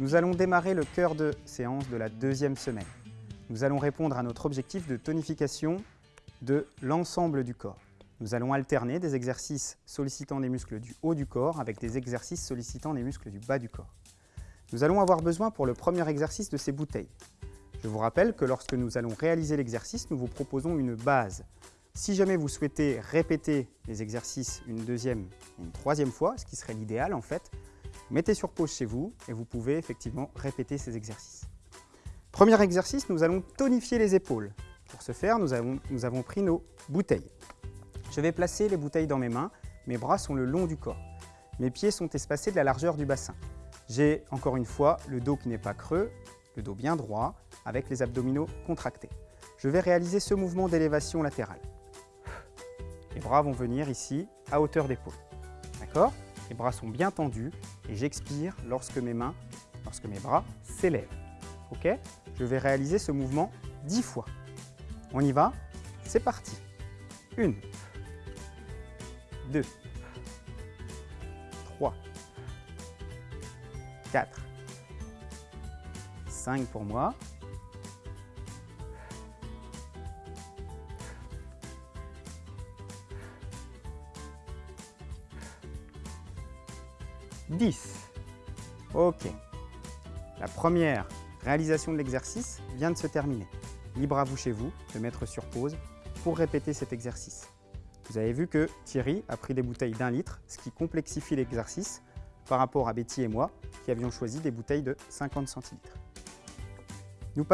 Nous allons démarrer le cœur de séance de la deuxième semaine. Nous allons répondre à notre objectif de tonification de l'ensemble du corps. Nous allons alterner des exercices sollicitant les muscles du haut du corps avec des exercices sollicitant les muscles du bas du corps. Nous allons avoir besoin pour le premier exercice de ces bouteilles. Je vous rappelle que lorsque nous allons réaliser l'exercice, nous vous proposons une base. Si jamais vous souhaitez répéter les exercices une deuxième et une troisième fois, ce qui serait l'idéal en fait, mettez sur pause chez vous et vous pouvez effectivement répéter ces exercices. Premier exercice, nous allons tonifier les épaules. Pour ce faire, nous avons, pris nos bouteilles. Je vais placer les bouteilles dans mes mains, mes bras sont le long du corps. Mes pieds sont espacés de la largeur du bassin. J'ai encore une fois le dos qui n'est pas creux, le dos bien droit, avec les abdominaux contractés. Je vais réaliser ce mouvement d'élévation latérale. Les bras vont venir ici, à hauteur d'épaule. D'accord? Les bras sont bien tendus et j'expire lorsque mes mains, lorsque mes bras s'élèvent. Ok? Je vais réaliser ce mouvement 10 fois. On y va? C'est parti. Une, deux, trois, quatre, cinq pour moi, 10. Ok. La première réalisation de l'exercice vient de se terminer. Libre à vous chez vous de mettre sur pause pour répéter cet exercice. Vous avez vu que Thierry a pris des bouteilles d'un litre, ce qui complexifie l'exercice par rapport à Betty et moi qui avions choisi des bouteilles de 50 centilitres. Nous